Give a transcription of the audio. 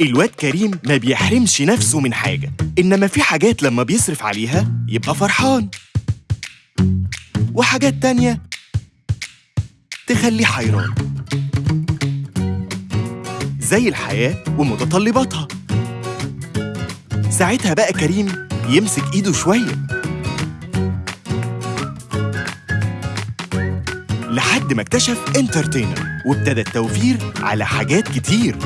الواد كريم ما بيحرمش نفسه من حاجة إنما في حاجات لما بيصرف عليها يبقى فرحان. وحاجات تانية تخليه حيران. زي الحياة ومتطلباتها. ساعتها بقى كريم يمسك إيده شوية. لحد ما اكتشف انترتينر وابتدى التوفير على حاجات كتير.